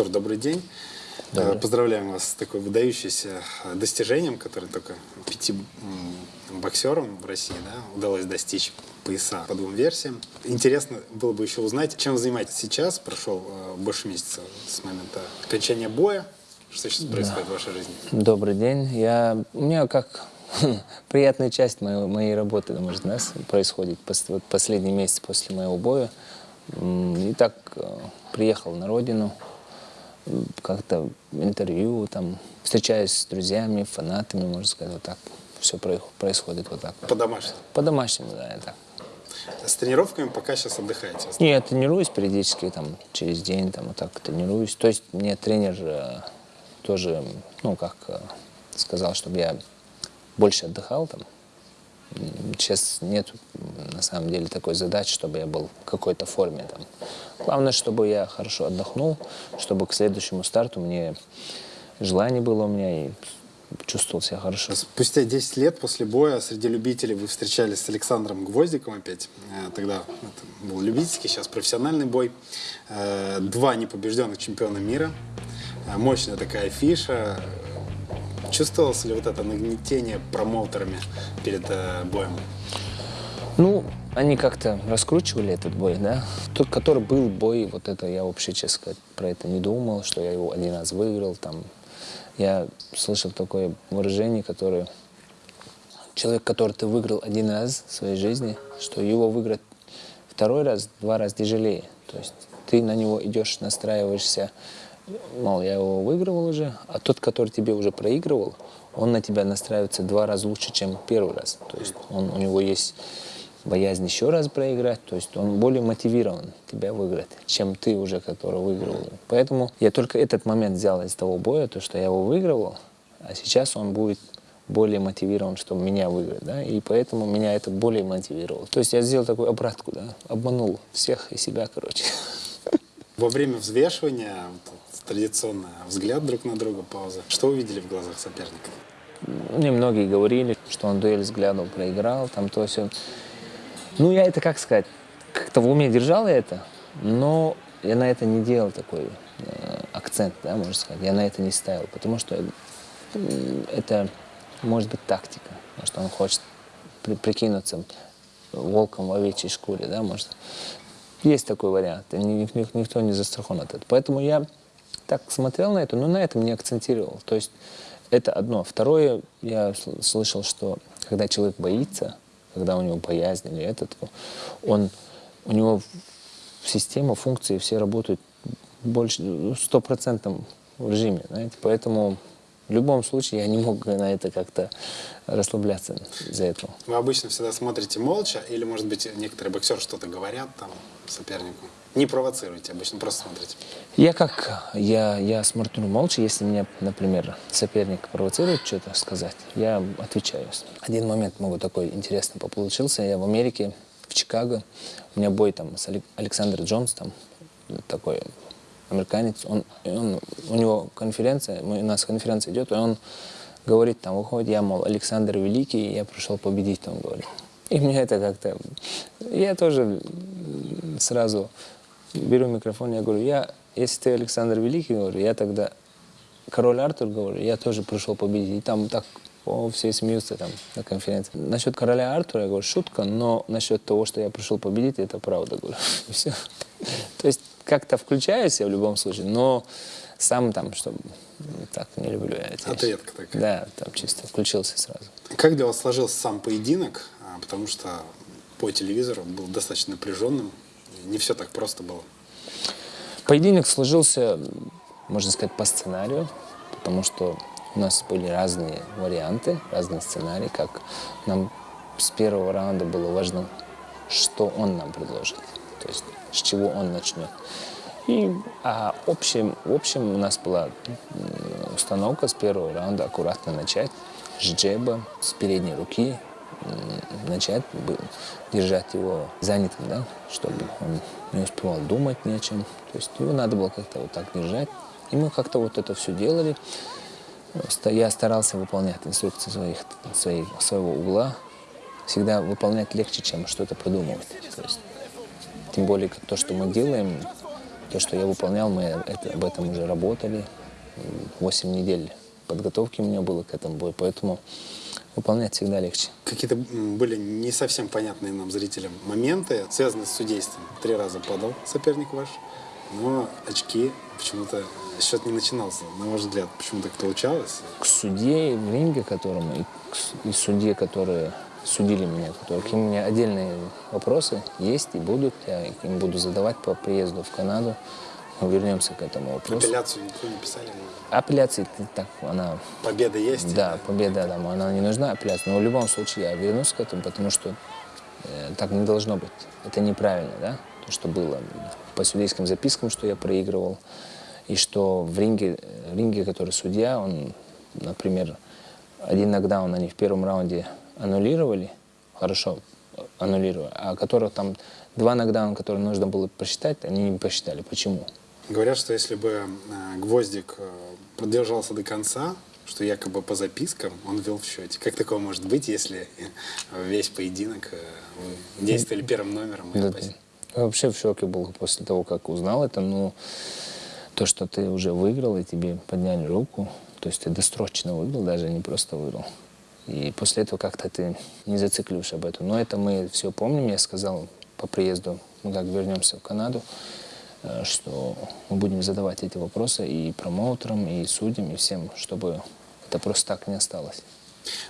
Артур, добрый день. Добрый. Э, Поздравляем вас с такой выдающимся э, достижением, которое только пяти боксерам в России да, удалось достичь пояса по двум версиям. Интересно было бы еще узнать, чем вы занимаетесь сейчас. Прошел э, больше месяца с момента окончания боя. Что сейчас происходит в вашей жизни? Добрый день. Я, у меня как приятная часть моей, моей работы, может, нас происходит вот последний месяц после моего боя. И так приехал на родину, как-то интервью, там, встречаюсь с друзьями, фанатами, можно сказать, вот так. Все происходит вот так. По-домашнему. По-домашнему, да, это. С тренировками пока сейчас отдыхаете. Не, я тренируюсь периодически, там, через день, там, вот так тренируюсь. То есть мне тренер э, тоже, ну, как э, сказал, чтобы я больше отдыхал там. Сейчас нет, на самом деле, такой задачи, чтобы я был в какой-то форме там. Главное, чтобы я хорошо отдохнул, чтобы к следующему старту мне желание было у меня и чувствовал себя хорошо. Спустя 10 лет после боя среди любителей вы встречались с Александром Гвоздиком опять. Э, Тогда это был любительский, сейчас профессиональный бой. Э, Два непобежденных чемпиона мира. Э, Мощная такая фиша. Чувствовалось ли вот это нагнетение промоутерами перед э, боем? Ну, они как-то раскручивали этот бой, да. Тот, который был бой, вот это я вообще, честно сказать, про это не думал, что я его один раз выиграл, там. Я слышал такое выражение, которое... Человек, который ты выиграл один раз в своей жизни, что его выиграть второй раз, два раза тяжелее. То есть ты на него идешь, настраиваешься, мол, я его выигрывал уже, а тот, который тебе уже проигрывал, он на тебя настраивается два раза лучше, чем первый раз. То есть он, у него есть боязнь еще раз проиграть, то есть он более мотивирован тебя выиграть, чем ты уже, который выигрывал. Поэтому я только этот момент взял из того боя, то, что я его выигрывал, а сейчас он будет более мотивирован, чтобы меня выиграть, да, и поэтому меня это более мотивировало. То есть я сделал такую обратку, да, обманул всех и себя, короче. Во время взвешивания, традиционно взгляд друг на друга, пауза. Что увидели в глазах соперника? Мне многие говорили, что он дуэль взглядом проиграл, там то все. Ну, я это, как сказать, как-то в уме держал я это, но я на это не делал такой э, акцент, да, можно сказать. Я на это не ставил, потому что это может быть тактика. Может, он хочет при- прикинуться волком в овечьей шкуре, да, может. Есть такой вариант, и ни- ни- никто не застрахован от этого. Поэтому я так смотрел на это, но на этом не акцентировал. То есть это одно. Второе, я сл- слышал, что когда человек боится, когда у него боязнь или этот, он, у него система, функции все работают больше, ну, стопроцентном режиме, знаете, поэтому в любом случае я не мог на это как-то расслабляться из-за этого. Вы обычно всегда смотрите молча, или, может быть, некоторые боксеры что-то говорят там сопернику? Не провоцируйте, обычно просто смотрите. Я как, я, я смотрю молча, если меня, например, соперник провоцирует что-то сказать, я отвечаю. Один момент могу такой интересный получился. Я в Америке, в Чикаго, у меня бой там с Алек- Александром Джонс, там такой американец, он, он, у него конференция, мы- у нас конференция идет, и он говорит, там выходит, я, мол, Александр Великий, я пришел победить, он говорит. И меня это как-то... Я тоже сразу беру микрофон, я говорю, я, если ты Александр Великий, говорю, я тогда король Артур, говорю, я тоже пришел победить. И там так о, все смеются там на конференции. Насчет короля Артура, я говорю, шутка, но насчет того, что я пришел победить, это правда, говорю. Все. То есть как-то включаюсь я в любом случае, но сам там, чтобы так не люблю я вещи. Ответка такая. Да, там чисто включился сразу. Как для вас сложился сам поединок? А, Потому что по телевизору был достаточно напряженным. Не все так просто было. Поединок сложился, можно сказать, по сценарию, потому что у нас были разные варианты, разные сценарии, как нам с первого раунда было важно, что он нам предложит, то есть с чего он начнет. И а общем, в общем у нас была установка с первого раунда аккуратно начать, с джеба, с передней руки, начать бы- держать его занятым, да, чтобы он не успевал думать ни о чем. То есть его надо было как-то вот так держать. И мы как-то вот это все делали. Я старался выполнять инструкции своих, своих, своего угла. Всегда выполнять легче, чем что-то придумывать. То есть, тем более то, что мы делаем, То, что я выполнял, мы это, об этом уже работали. 8 недель подготовки у меня было к этому бою, поэтому выполнять всегда легче. Какие-то были не совсем понятные нам, зрителям, моменты, связанные с судейством. Три раза падал соперник ваш, но очки почему-то счет не начинался. На ваш взгляд, почему так получалось? К судье в ринге, которому, и, к и судье, которые судили меня, которые, к ним у меня отдельные вопросы есть и будут. Я им буду задавать по приезду в Канаду. Мы вернемся к этому вопросу. Апелляцию никто не писали? Апелляции так, она Победа есть? Да, победа там, она не нужна апелляция. Но в любом случае я вернусь к этому, потому что э, так не должно быть. Это неправильно, да? То, что было по судейским запискам, что я проигрывал, и что в ринге, в ринге который судья, он, например, один нокдаун они в первом раунде аннулировали, хорошо э, аннулировали, а которых там два нокдауна, которые нужно было посчитать, они не посчитали. Почему? Говорят, что если бы э, Гвоздик э, продержался до конца, что якобы по запискам он вел в счете. Как такое может быть, если э, весь поединок действовали первым номером? Да, вообще в шоке был после того, как узнал это. Ну, то, что ты уже выиграл, и тебе подняли руку, то есть ты досрочно выиграл, даже не просто выиграл. И после этого как-то ты не зацикливаешь об этом. Но это мы все помним. Я сказал по приезду, мы как вернемся в Канаду, что мы будем задавать эти вопросы и промоутерам, и судьям, и всем, чтобы это просто так не осталось.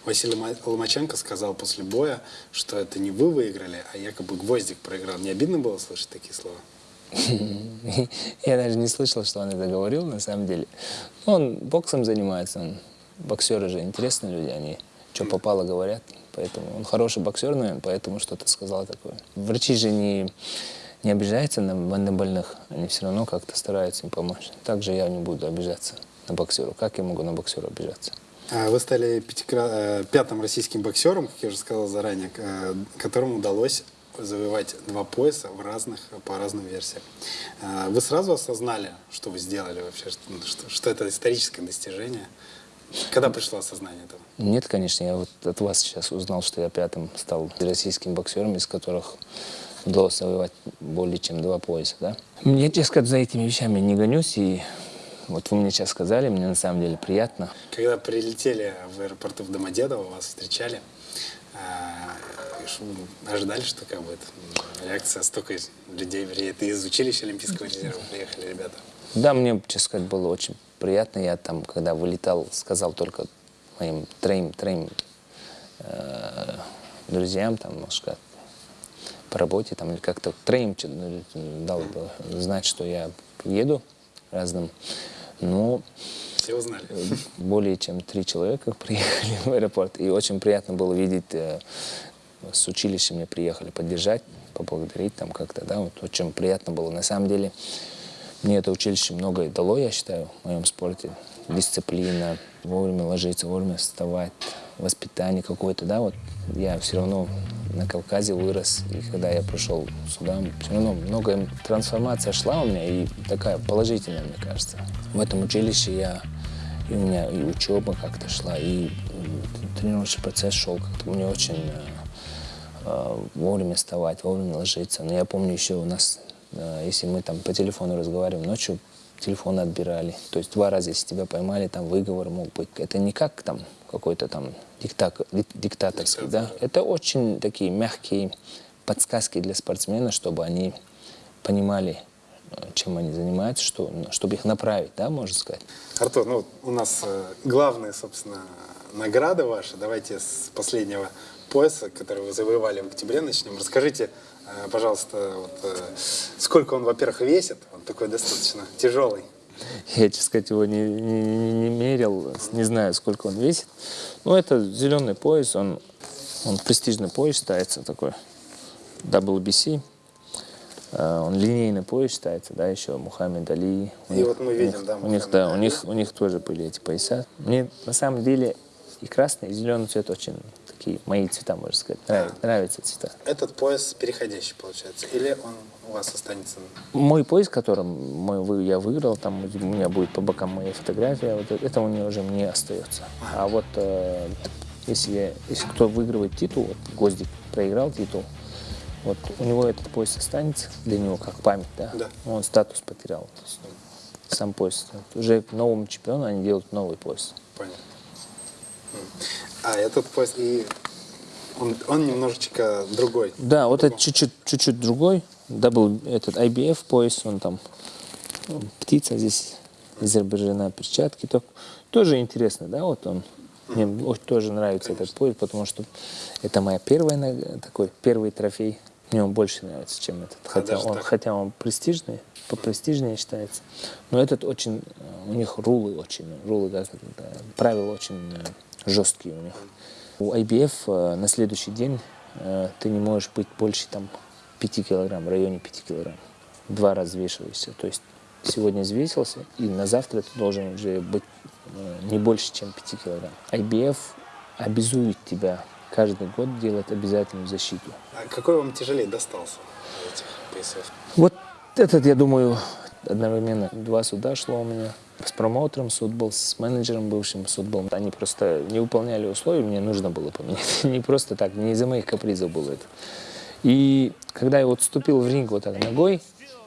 Василий Ма- Ломаченко сказал после боя, что это не вы выиграли, а якобы Гвоздик проиграл. Не обидно было слышать такие слова? Я даже не слышал, что он это говорил, на самом деле. Он боксом занимается, он боксеры же интересные люди, они что попало говорят. Поэтому он хороший боксер, наверное, поэтому что-то сказал такое. Врачи же не, не обижаются на, больных, они все равно как-то стараются им помочь. Также я не буду обижаться на боксера. Как я могу на боксера обижаться? А Вы стали пятикра- э, пятым российским боксером, как я уже сказал заранее, э, которому удалось завоевать два пояса в разных, по разным версиям. А Вы сразу осознали, что вы сделали вообще, ну, что, что это историческое достижение? Когда пришло осознание этого? Нет, конечно, я вот от вас сейчас узнал, что я пятым стал российским боксером, из которых удалось завоевать более чем два пояса, да. Мне, честно сказать, за этими вещами не гонюсь, и вот вы мне сейчас сказали, мне на самом деле приятно. Когда прилетели в аэропорту в Домодедово, вас встречали, а, ш- ожидали, что такая будет реакция? Столько людей, вернее, это из училища Олимпийского резерва приехали ребята. Да, мне, честно сказать, было очень приятно. Я там, когда вылетал, сказал только моим троим, троим э, друзьям, там, можно сказать, по работе, там, или как-то чё- ну, дал знать, что я еду разным. Но Все узнали. более чем три человека приехали в аэропорт. И очень приятно было видеть, э, с училища мне приехали поддержать, поблагодарить там как-то, да, вот очень приятно было. На самом деле, мне это училище многое дало, я считаю, в моем спорте. Дисциплина, вовремя ложиться, вовремя вставать, воспитание какое-то, да, вот я все равно на Кавказе вырос, и когда я пришел сюда, все равно многое трансформация шла у меня, и такая положительная, мне кажется. В этом училище я, и у меня и учеба как-то шла, и тренировочный процесс шел как-то мне очень э, э, вовремя вставать, вовремя ложиться. Но я помню еще у нас, э, если мы там по телефону разговариваем ночью, телефон отбирали. То есть два раза, если тебя поймали, там выговор мог быть. Это не как там какой-то там диктак, ди- диктаторский, да? Это очень такие мягкие подсказки для спортсмена, чтобы они понимали, э, чем они занимаются, что, чтобы их направить, да, можно сказать. Артур, ну у нас э, главная, собственно, награда ваша. Давайте с последнего пояса, который вы завоевали в октябре, начнем. Расскажите, пожалуйста, вот, э, сколько он, во-первых, весит? Он такой достаточно тяжелый. Я, честно сказать, его не, не- не- мерил, не знаю, сколько он весит. Но это зеленый пояс, он, он престижный пояс считается такой, WBC. Э, Он линейный пояс считается, да, еще Мухаммед Али. У И них- вот мы у видим, них- да, У них, да, у них, у них тоже были эти пояса. Мне на самом деле и красный, и зеленый цвет очень такие мои цвета, можно сказать. Нравятся, нравятся цвета. Этот пояс переходящий, получается. Или он у вас останется? Мой пояс, которым мой, я выиграл, там у меня будет по бокам моя фотография, вот это- у меня уже мне остается. А вот э, если, если кто выигрывает титул, вот Гвоздик проиграл титул, Вот у него этот пояс останется для него как память, да? Да. Он статус потерял. То есть, сам пояс. Уже новому чемпиону они делают новый пояс. Понятно. А этот пояс, и он, он немножечко другой. Да, вот это чуть-чуть, чуть-чуть другой. Дабл, этот IBF пояс, он там ну, птица здесь Азербайджана, перчатки. То, тоже интересно, да, вот он. Мне очень тоже нравится этот пояс, потому что это моя первая нога- такой первый трофей. Мне он больше нравится, чем этот. Хотя он, так? хотя он престижный, попрестижнее считается. Но этот очень, э, у них рулы очень, рулы, да, это, правила очень э, жесткие у них. У IBF э, на следующий день э, ты не можешь быть больше там 5 килограмм, в районе 5 килограмм. Два раза взвешиваешься. То есть сегодня взвесился, и на завтра ты должен уже быть э, не больше, чем 5 килограмм. IBF обязует тебя каждый год делать обязательную защиту. А какой вам тяжелее достался? Вот этот, я думаю, одновременно два суда шло у меня. С промоутером суд был, с менеджером бывшим суд был. Они просто не выполняли условия, мне нужно было поменять. Не просто так, не из-за моих капризов было это. И когда я вот вступил в ринг вот так ногой,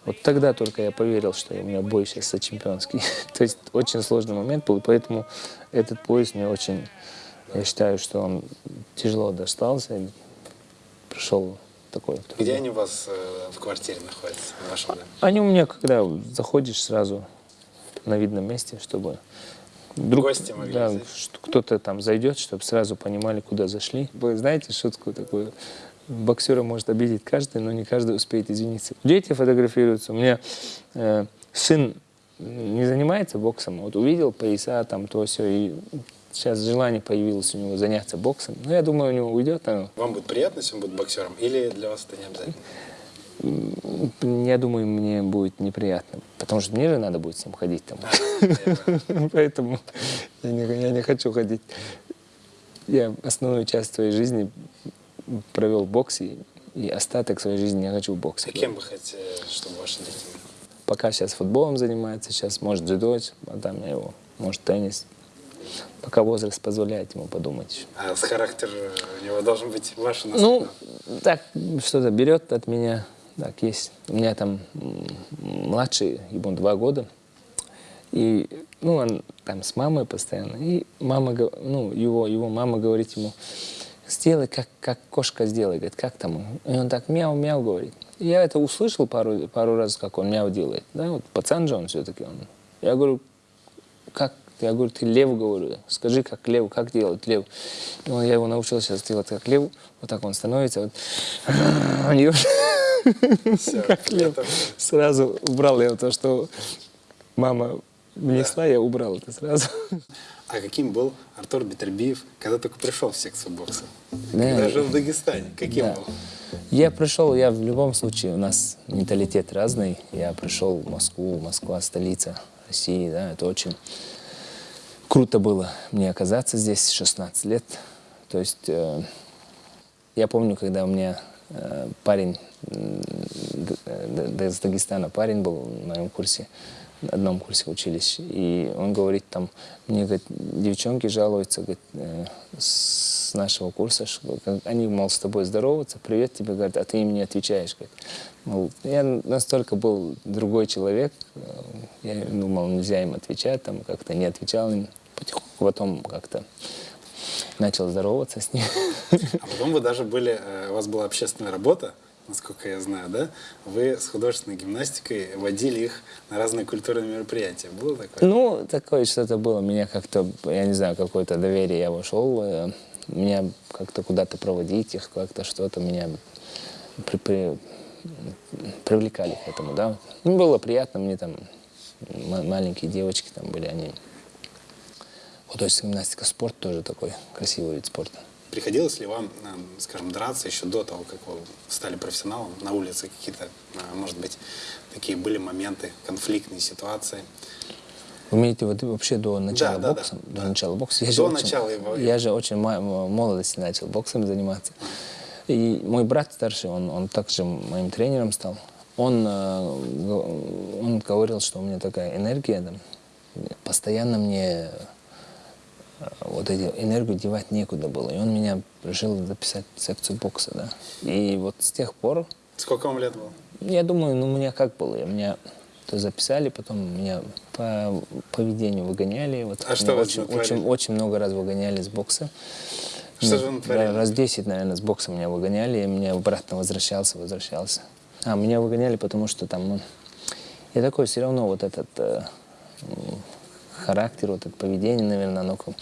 вот тогда только я поверил, что у меня бой сейчас за чемпионский. То есть очень сложный момент был, поэтому этот пояс мне очень, я считаю, что он тяжело достался. Пришел такой. вот Где они у вас э, в квартире находятся, в вашем доме? они у меня, когда заходишь сразу на видном месте, чтобы вдруг, Гости могли да, кто-то там зайдет, чтобы сразу понимали, куда зашли. Вы знаете шутку такую? Боксера может обидеть каждый, но не каждый успеет извиниться. Дети фотографируются. У меня э, сын не занимается боксом, вот увидел пояса, там то все, и сейчас желание появилось у него заняться боксом. Ну, я думаю, у него уйдет. оно. Вам будет приятно, если он будет боксером, или для вас это не обязательно? Я думаю, мне будет неприятно, потому что мне же надо будет с ним ходить там. Поэтому я не, хочу ходить. Я основную часть своей жизни провел в боксе, и остаток своей жизни я хочу в боксе. А кем вы хотите, чтобы ваши дети? Пока сейчас футболом занимается, сейчас может дзюдо, а там я его, может теннис. Пока возраст позволяет ему подумать. А с характер у него должен быть ваш Ну, так, что-то берет от меня. Так, есть. У меня там младший, ему два года. И, ну, он там с мамой постоянно. И мама, ну, его, его мама говорит ему, сделай, как, как кошка сделай. Говорит, как там? И он так мяу-мяу говорит. И я это услышал пару, пару раз, как он мяу делает. Да, вот пацан же он все-таки. Он. Я говорю, как? Я говорю, ты лев, говорю, скажи, как лев, как делать лев. И он, я его научил сейчас делать как лев, вот так он становится, вот. Всё, как лев. Сразу убрал я то, что мама внесла, я убрал это сразу. А каким был Артур Бетербиев, когда только пришел в секцию бокса? Да. Когда жил в Дагестане? Каким Да. был? Я пришел, я в любом случае, у нас менталитет разный. Я пришел в Москву, Москва столица России, да, это очень круто было мне оказаться здесь 16 лет. То есть э, я помню, когда у меня э, парень э, из Дагестана, парень был в моем курсе, на одном курсе учились, и он говорит там, мне, говорит, девчонки жалуются, говорит, э, с нашего курса, что они, мол, с тобой здороваются, привет тебе, говорят, а ты им не отвечаешь, говорит. Мол, я настолько был другой человек, э, я думал, нельзя им отвечать, там как-то не отвечал им, потихоньку потом как-то начал здороваться с ним. А потом вы даже были, э, у вас была общественная работа, насколько я знаю, да? Вы с художественной гимнастикой водили их на разные культурные мероприятия. Было такое? Ну, такое что-то было. Меня как-то, я не знаю, какое-то доверие я вошел. э, Меня как-то куда-то проводить их, как-то что-то меня при- при- привлекали к этому, да. Ну, было приятно, мне там ма- маленькие девочки там были, они... Художественная гимнастика, спорт тоже такой красивый вид спорта. Приходилось ли вам, э, скажем, драться еще до того, как вы стали профессионалом на улице какие-то, э, может быть, такие были моменты, конфликтные ситуации? Вы имеете в виду вообще до начала да, да, бокса? да. До начала бокса? Я До же очень- начала его- Я же очень молодости начал боксом заниматься. И мой брат старший, он, он также моим тренером стал. Он, э, он говорил, что у меня такая энергия, там, постоянно мне вот эти энергию девать некуда было. И он меня решил записать в секцию бокса, да. И вот с тех пор, Сколько вам лет было? я думаю, ну, у меня как было? Меня то записали, потом меня по поведению выгоняли. Вот А что очень, очень, очень много раз выгоняли с бокса. Что Ну, же вы натворили? Раз 10, наверное, с бокса меня выгоняли, и меня обратно возвращался, возвращался. А, меня выгоняли, потому что там, ну, я такой все равно вот этот э, характер, вот это поведение, наверное, оно как-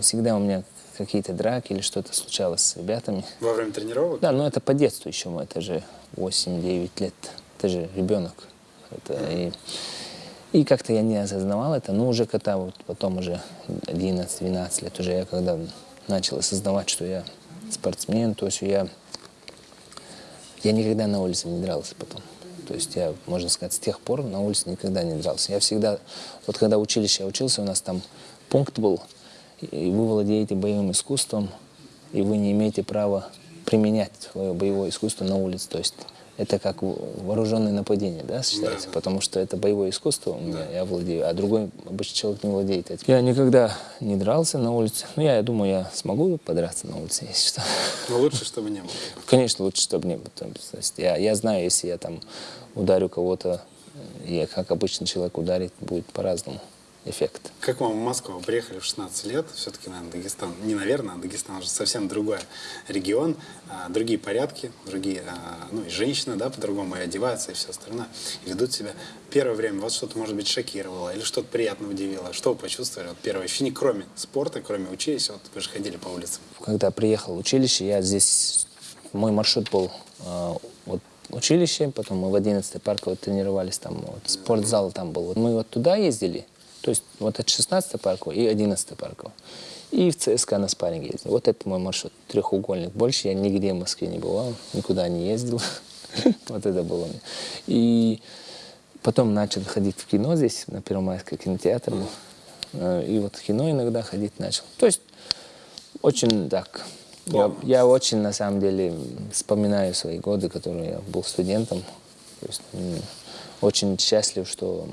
всегда у меня какие-то драки или что-то случалось с ребятами. Во время тренировок? Да, но это по детству еще, мы, это же 8-9 лет, это же ребенок. Это и, и как-то я не осознавал это, но уже когда вот потом уже 11-12 лет, уже я когда начал осознавать, что я спортсмен, то есть я, я никогда на улице не дрался потом. То есть я, можно сказать, с тех пор на улице никогда не дрался. Я всегда, вот когда училище я учился, у нас там пункт был, и вы владеете боевым искусством, и вы не имеете права применять свое боевое искусство на улице. То есть это как во- вооруженное нападение, да, считается? Да. Потому что это боевое искусство у меня, я владею, а другой обычный человек не владеет этим. Я никогда не дрался на улице. Ну, я, я думаю, я смогу подраться на улице, если что. Но лучше, чтобы не было. Конечно, лучше, чтобы не было. То есть я, я знаю, если я там ударю кого-то, я как обычный человек ударит, будет по-разному эффект. Как вам в Москву? Вы приехали в 16 лет, все-таки, наверное, Дагестан, не наверное, а Дагестан уже совсем другой регион, а, другие порядки, другие, а, ну и женщины, да, по-другому и одеваются, и все остальное, и ведут себя. Первое время вас что-то, может быть, шокировало или что-то приятно удивило? Что вы почувствовали? Вот первое ощущение, кроме спорта, кроме училища, вот вы же ходили по улицам. Когда приехал в училище, я здесь, мой маршрут был вот училище, потом мы в 11 парковой тренировались, там вот, спортзал там был. Вот мы вот туда ездили, то есть вот от 16 парковой и 11 парковой. И в ЦСКА на спарринг ездил. Вот это мой маршрут, трехугольник. Больше я нигде в Москве не бывал, никуда не ездил. Вот это было. мне. И потом начал ходить в кино здесь, на Первомайской кинотеатр был. Э, И вот в кино иногда ходить начал. То есть очень так. Я, я очень, на самом деле, вспоминаю свои годы, которые я был студентом. То есть, очень счастлив, что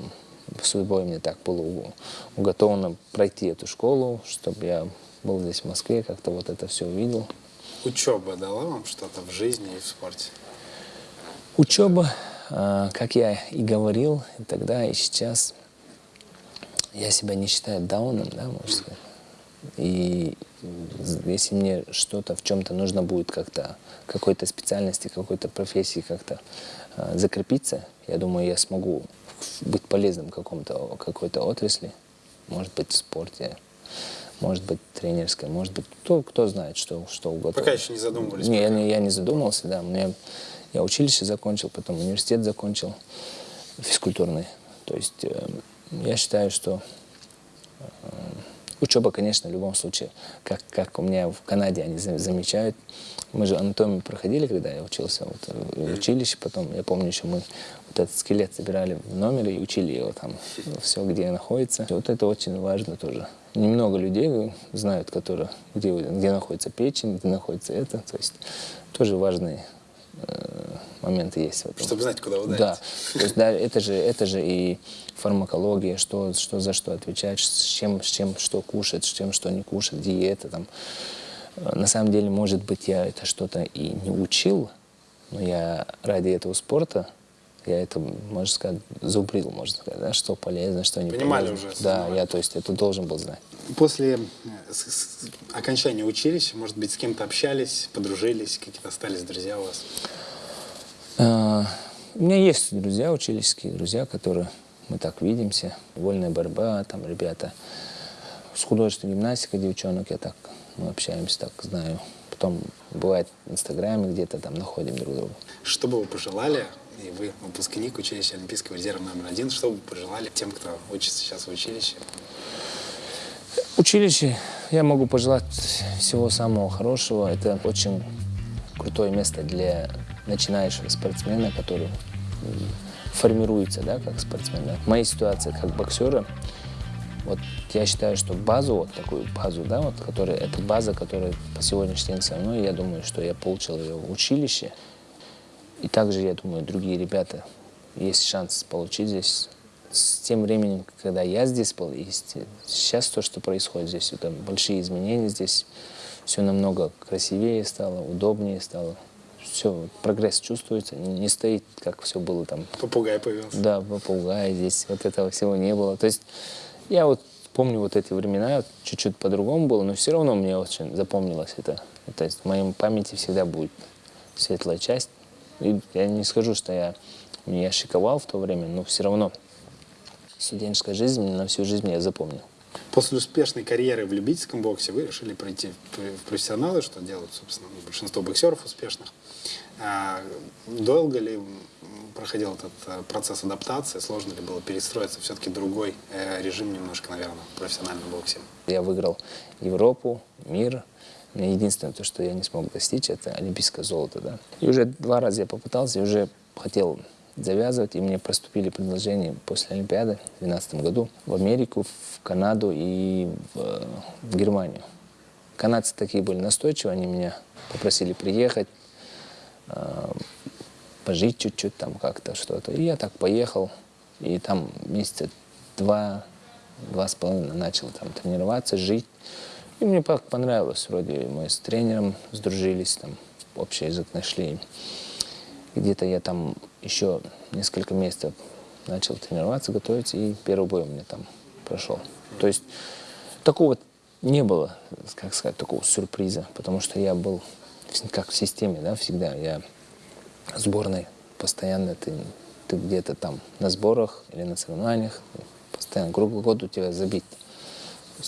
судьбой мне так было уготовано пройти эту школу, чтобы я был здесь в Москве, как-то вот это все увидел. Учеба дала вам что-то в жизни и в спорте? Учеба, а, как я и говорил и тогда, и сейчас, я себя не считаю дауном, да, можно сказать. И если мне что-то в чем-то нужно будет как-то, какой-то специальности, какой-то профессии как-то а, закрепиться, я думаю, я смогу быть полезным в каком-то, какой-то отрасли, может быть, в спорте, может быть, тренерской, может быть, кто, кто знает, что, что угодно. Пока еще не задумывались? Не, я, не, я не задумался, да. Мне, я училище закончил, потом университет закончил, физкультурный. То есть э, я считаю, что э, учеба, конечно, в любом случае, как, как у меня в Канаде они за- замечают. Мы же анатомию проходили, когда я учился вот, э, в училище, потом, я помню, еще мы вот этот скелет собирали в номере и учили его там, все, где находится. Вот это очень важно тоже. Немного людей знают, которые, где, где находится печень, где находится это. То есть тоже важные э, моменты есть в этом. Чтобы знать, куда ударить. Да, то есть да, это же, это же и фармакология, что, что за что отвечать, с чем, с чем что кушать, с чем что не кушать, диета там. На самом деле, может быть, я это что-то и не учил, но я ради этого спорта, я это, можно сказать, зубрил, можно сказать, да, что полезно, что не Понимали полезно. уже, Да, я, то есть, это должен был знать. После э, окончания училища, может быть, с кем-то общались, подружились, какие-то остались друзья у вас? А, У меня есть друзья, учительские друзья, которые мы так видимся. Вольная борьба, там ребята. С художественной гимнастикой девчонок я так, мы общаемся, так знаю. Потом бывает в Инстаграме где-то там находим друг друга. Что бы вы пожелали, и вы выпускник училища Олимпийского резерва номер один, что бы вы пожелали тем, кто учится сейчас в училище? Училище я могу пожелать всего самого хорошего. Это очень крутое место для начинающего спортсмена, который формируется, да, как спортсмен. да. В моей ситуации как боксера, вот я считаю, что базу, вот такую базу, да, вот, которая, это база, которая по сегодняшний день со мной, я думаю, что я получил ее в училище. И также, я думаю, другие ребята, есть шанс получить здесь с тем временем, когда я здесь был, и сейчас то, что происходит здесь, это большие изменения здесь, все намного красивее стало, удобнее стало. Все, прогресс чувствуется, не стоит, как все было там. Попугай появился. Да, попугай здесь, вот этого всего не было. То есть я вот помню вот эти времена, чуть-чуть по-другому было, но все равно мне очень запомнилось это. То есть в моей памяти всегда будет светлая часть. И я не скажу, что я, я шиковал в то время, но все равно студенческая жизнь на всю жизнь я запомнил. После успешной карьеры в любительском боксе вы решили пройти в профессионалы, что делают, собственно, большинство боксеров успешных. А долго ли проходил этот э, процесс адаптации? Сложно ли было перестроиться? Все-таки другой э, режим немножко, наверное, в профессиональном боксе. Я выиграл Европу, мир. Единственное, то, что я не смог достичь, это олимпийское золото. Да? И уже два раза я попытался, и уже хотел завязывать, и мне поступили предложения после Олимпиады в 2012 году в Америку, в Канаду и в, в Германию. Канадцы такие были настойчивые, они меня попросили приехать, э, пожить чуть-чуть там как-то что-то. И я так поехал, и там месяца два, два с половиной начал там тренироваться, жить. И мне понравилось, вроде мы с тренером сдружились, там общий язык нашли. Где-то я там еще несколько месяцев начал тренироваться, готовиться, и первый бой у меня там прошел. То есть такого не было, как сказать, такого сюрприза, потому что я был как в системе, да, всегда. Я сборной постоянно, ты, ты где-то там на сборах или на соревнованиях, постоянно круглый год у тебя забит.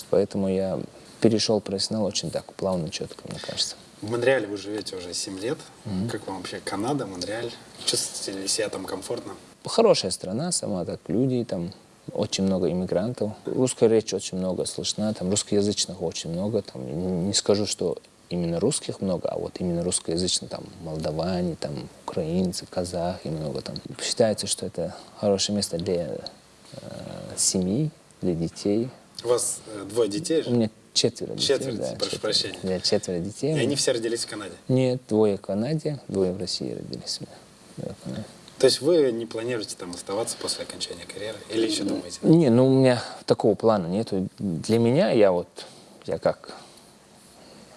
поэтому я перешел профессионал очень так плавно, четко, мне кажется. В Монреале вы живете уже 7 лет. Mm-hmm. Как вам вообще Канада, Монреаль? Чувствуете ли себя там комфортно? Хорошая страна сама, так люди там, очень много иммигрантов. Русская речь очень много слышна, там русскоязычных очень много. Там, не скажу, что именно русских много, а вот именно русскоязычных, там, молдаване, там, украинцы, казахи много там. Считается, что это хорошее место для э, семьи, для детей. У вас э, двое детей же? У меня четверо детей. Четверо, да, прошу четверо, прощения. Да, четверо детей. И они все родились в Канаде? Нет, двое в Канаде, двое в России родились. Канаде. То есть вы не планируете там оставаться после окончания карьеры? Или еще думаете? Не, ну у меня такого плана нету. Для меня я вот, я как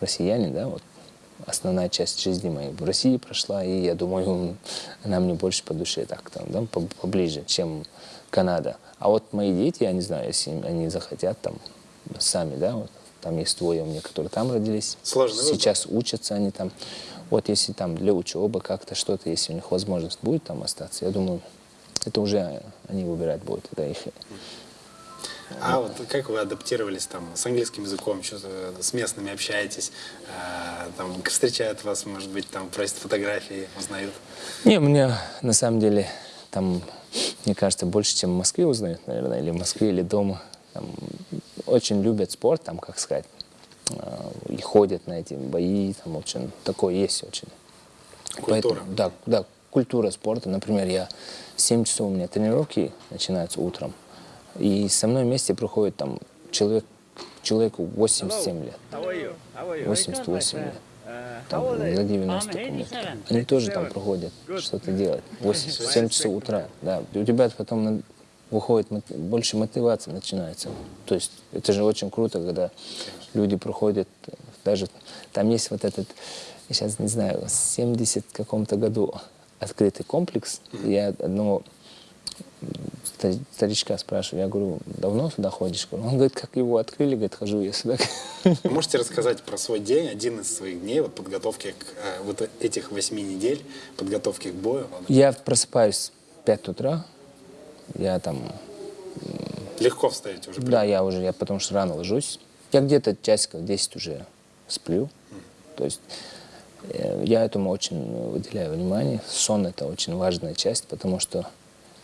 россиянин, да, вот основная часть жизни моей в России прошла, и я думаю, она мне больше по душе так там, да, поближе, чем Канада. А вот мои дети, я не знаю, если они захотят там сами, да, вот, там есть двое у меня, которые там родились. Сложный Сейчас выбор. учатся они там. Вот если там для учебы как-то что-то, если у них возможность будет там остаться, я думаю, это уже они выбирать будут, это их а вот как вы адаптировались там с английским языком, что с местными общаетесь, э, там встречают вас, может быть, там просят фотографии, узнают? Не, мне на самом деле там, мне кажется, больше, чем в Москве узнают, наверное, или в Москве, или дома. Там, очень любят спорт, там, как сказать, э, и ходят на эти бои, там очень такое есть очень. Культура. Поэтому, да, да, культура спорта. Например, я 7 часов у меня тренировки начинаются утром. И со мной вместе проходит там человек, человеку 87 лет. 88 лет. Там, за 90 помню. Они тоже там проходят, что-то делать. 8, 7 часов утра. Да. У тебя потом выходит больше мотивации начинается. То есть это же очень круто, когда люди проходят, даже там есть вот этот, я сейчас не знаю, в 70 каком-то году открытый комплекс. Я одного старичка спрашиваю, я говорю, давно сюда ходишь? Он говорит, как его открыли, говорит, хожу я сюда. Вы можете рассказать про свой день, один из своих дней, вот подготовки к э, вот этих восьми недель, подготовки к бою? Я просыпаюсь в 5 утра, я там... Легко встаете уже? Да, я уже, я потому что рано ложусь. Я где-то часиков 10 уже сплю. Mm. То есть э, я этому очень выделяю внимание. Сон — это очень важная часть, потому что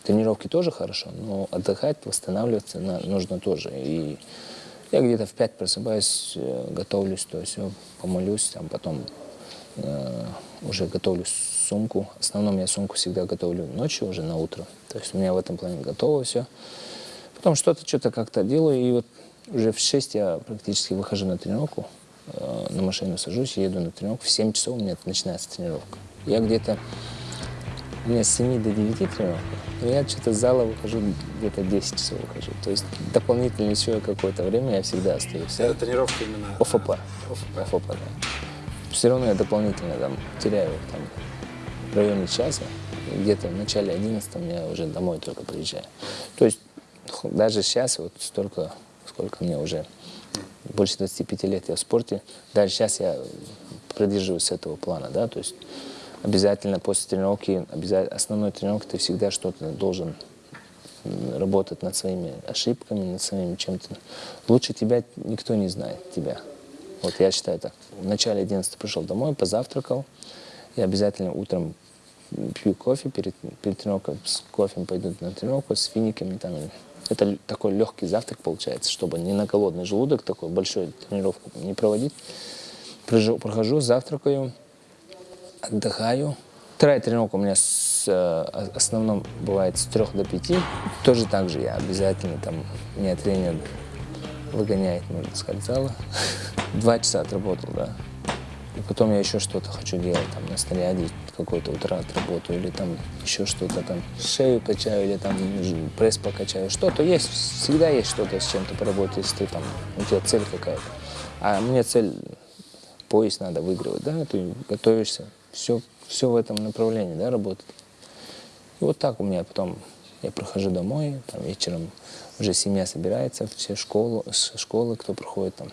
Тренировки тоже хорошо, но отдыхать, восстанавливаться нужно тоже. И я где-то в 5 просыпаюсь, э, готовлюсь, то есть помолюсь, там потом э, уже готовлю сумку. В основном я сумку всегда готовлю ночью, уже на утро. То есть у меня в этом плане готово все. Потом что-то, что-то как-то делаю, и вот уже в 6 я практически выхожу на тренировку, э, на машину сажусь, еду на тренировку. В 7 часов у меня начинается тренировка. Я где-то у меня с 7 до 9 тренировок, но я что-то с зала выхожу, где-то 10 часов выхожу. То есть дополнительно еще какое-то время я всегда остаюсь. Это тренировка именно... ОФП. ОФП. ОФП, да. Все равно я дополнительно там теряю там, в районе часа. И Где-то в начале 11 я уже домой только приезжаю. То есть даже сейчас вот столько, сколько мне уже, больше 25 лет я в спорте, даже сейчас я придерживаюсь этого плана, да, то есть обязательно после тренировки, обязательно, основной тренировки ты всегда что-то должен работать над своими ошибками, над своим чем-то. Лучше тебя никто не знает, тебя. Вот я считаю так. В начале 11 пришел домой, позавтракал. Я обязательно утром пью кофе перед, перед тренировкой. С кофе пойду на тренировку, с финиками. Там. Это такой легкий завтрак получается, чтобы не на голодный желудок такой большой тренировку не проводить. Прижу- Прохожу, завтракаю, отдыхаю. Вторая тренировка у меня с, э, о- основном бывает с 3 до 5. Тоже так же я обязательно там, меня тренер выгоняет, можно сказать, с зала. Два часа отработал, да. И потом я еще что-то хочу делать, там, на снаряде какой-то утра отработаю, или там еще что-то там, шею качаю, или там пресс покачаю. Что-то есть, всегда есть что-то с чем-то поработать, если ты там, у тебя цель какая-то. А мне цель, пояс надо выигрывать, да, ты готовишься, все, все в этом направлении, да, работает. И вот так у меня потом, я прохожу домой, там вечером уже семья собирается, все школу, с школы, кто проходит там,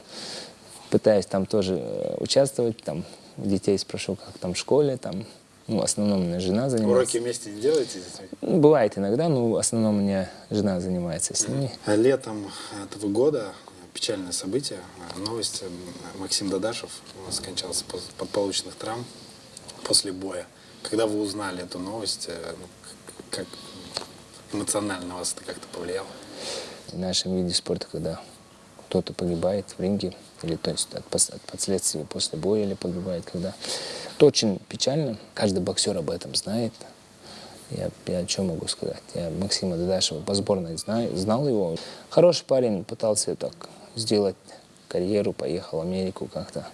пытаюсь там тоже э, участвовать, там детей спрошу, как там в школе, там, ну, в основном у меня жена занимается. Уроки вместе не делаете с детьми? Ну, бывает иногда, но в основном у меня жена занимается с ними. А Летом этого года печальное событие, новость, Максим Дадашев скончался от полученных травм после боя. Когда вы узнали эту новость, э, ну, как эмоционально вас это как-то повлияло? В нашем виде спорта, когда кто-то погибает в ринге, или то есть от, от последствий после боя или погибает, когда... Это очень печально, каждый боксер об этом знает. Я, я что могу сказать? Я Максима Дадашева по сборной знаю, знал его. Хороший парень, пытался так сделать карьеру, поехал в Америку как-то.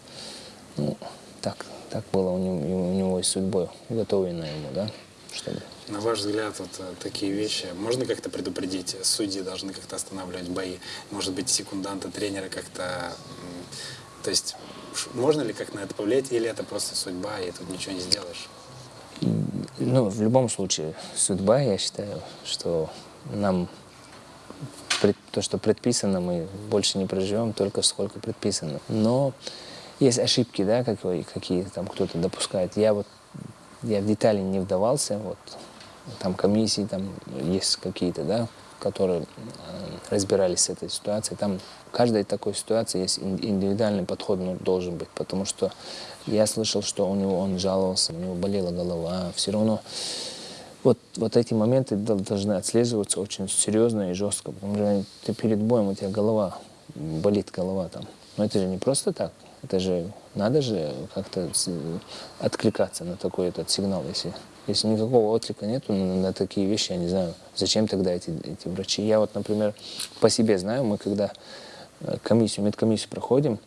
Ну, так, так было у него, у него и судьбой, уготовлено ему, да, чтобы На ваш взгляд, вот э, такие вещи можно как-то предупредить? Судьи должны как-то останавливать бои? Может быть, секунданты, тренеры как-то... То есть можно ли как на это повлиять, или это просто судьба, и тут ничего не сделаешь? Ну, в любом случае, судьба, я считаю, что нам то, что предписано, мы больше не проживем только сколько предписано. Но есть ошибки, да, какие- какие там кто-то допускает. Я вот я в детали не вдавался, вот там комиссии там есть какие-то, да, которые э, разбирались с этой ситуацией. Там в каждой такой ситуации есть ин- индивидуальный подход ну, должен быть, потому что я слышал, что у него он жаловался, у него болела голова, все равно вот, вот эти моменты дол- должны отслеживаться очень серьезно и жестко, потому что ты перед боем, у тебя голова, болит голова там. Но это же не просто так. Это же, надо же как-то откликаться на такой этот сигнал. Если, если никакого отклика нету на, такие вещи, я не знаю, зачем тогда эти, эти врачи. Я вот, например, по себе знаю, мы когда э, комиссию, медкомиссию проходим,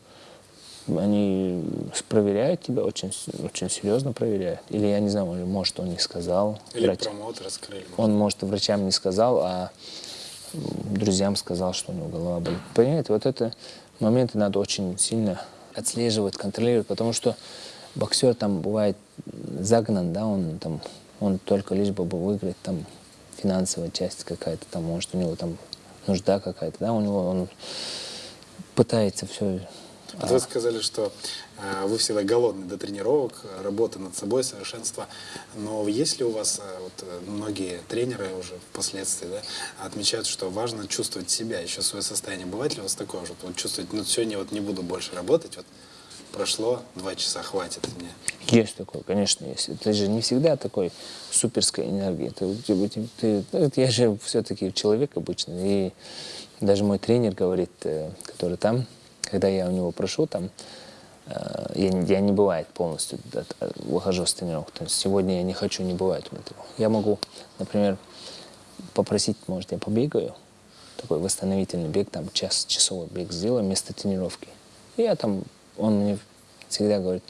они проверяют тебя, очень, очень серьезно проверяют. Или я не знаю, может, он не сказал. Или врач. промоутер раскрыли? Он, может, врачам не сказал, а друзьям сказал, что у него голова болит. Понимаете, вот это моменты надо очень сильно отслеживать, контролировать, потому что боксер там бывает загнан, да, он там, он только лишь бы выиграть, там финансовая часть какая-то, там, может, у него там нужда какая-то, да, у него он пытается все Вот вы сказали, что э, вы всегда голодны до тренировок, работы над собой, совершенства. Но есть ли у вас, э, вот э, многие тренеры уже впоследствии да, отмечают, что важно чувствовать себя, еще свое состояние. Бывает ли у вас такое же? Вот чувствовать, ну сегодня вот не буду больше работать, вот прошло два часа, хватит мне. Есть такое, конечно, есть. Это же не всегда такой суперской энергии. Ты, ты- ты- ты- я же все-таки человек обычный. И даже мой тренер говорит, э, который там, когда я у него прошу, там, э, я, я не бывает полностью выхожу с тренировок. То есть сегодня я не хочу, не бывает у меня такого. Я могу, например, попросить, может, я побегаю, такой восстановительный бег, там час, часовой бег сделаю вместо тренировки. Я там, он мне всегда говорит,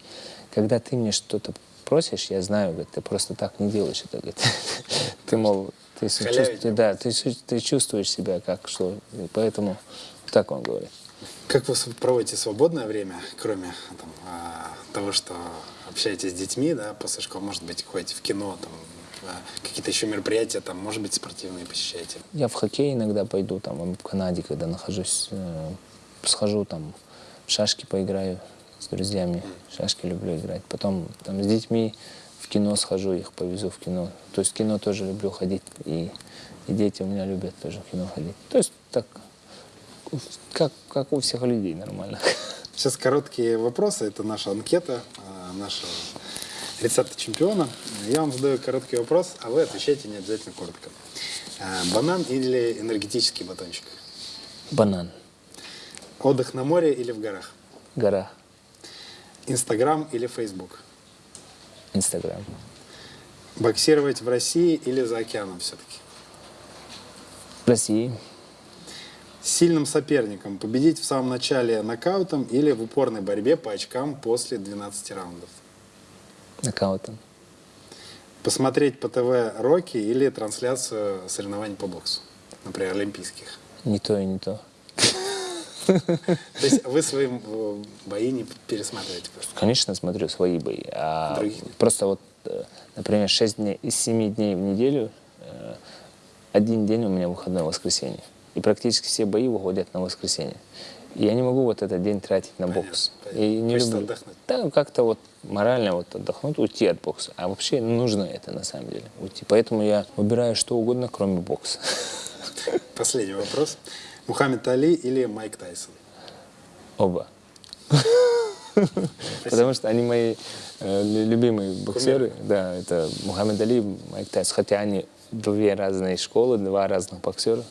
когда ты мне что-то спросишь, я знаю, говорит, ты просто так не делаешь это. Говорит. Ты, мол, ты, су- Халявить чувств- да, ты, ты чувствуешь себя как что. И поэтому так он говорит. Как вы проводите свободное время, кроме там, а, того, что общаетесь с детьми, да, после школы, может быть, ходите в кино, там, а, какие-то еще мероприятия, там, может быть, спортивные посещаете? Я в хоккей иногда пойду, там, в Канаде, когда нахожусь, э, схожу там, в шашки поиграю с друзьями, шашки люблю играть. Потом там с детьми в кино схожу, их повезу в кино. То есть в кино тоже люблю ходить, и, и дети у меня любят тоже в кино ходить. То есть так, как, как у всех людей нормально. Сейчас короткие вопросы. Это наша анкета, а, нашего рецепта чемпиона. Я вам задаю короткий вопрос, а вы отвечаете не обязательно коротко. А, Банан или энергетический батончик? Банан, Отдых на море или в горах? гора, Инстаграм или Фейсбук? Инстаграм. Боксировать в России или за океаном все-таки? России, С сильным соперником победить в самом начале нокаутом или в упорной борьбе по очкам после 12 раундов? нокаутом. Посмотреть по ТВ Рокки или трансляцию соревнований по боксу, например, олимпийских? Не то и не то. То есть вы свои бои не пересматриваете просто? Конечно, смотрю свои бои. А просто вот, э, например, 6 дней из 7 дней в неделю, э, один день у меня выходной воскресенье. И практически все бои выходят на воскресенье. И я не могу вот этот день тратить на бокс. понятно. И не Хочется люблю. отдохнуть. Да, как-то вот морально вот отдохнуть, уйти от бокса. А вообще нужно это на самом деле, уйти. Поэтому я выбираю что угодно, кроме бокса. Последний вопрос. Мухаммед Али или Майк Тайсон? Оба. Потому что они мои э, лю- любимые боксеры. Да, это Мухаммед Али, Майк Тайсон. Хотя они две разные школы, два разных боксера.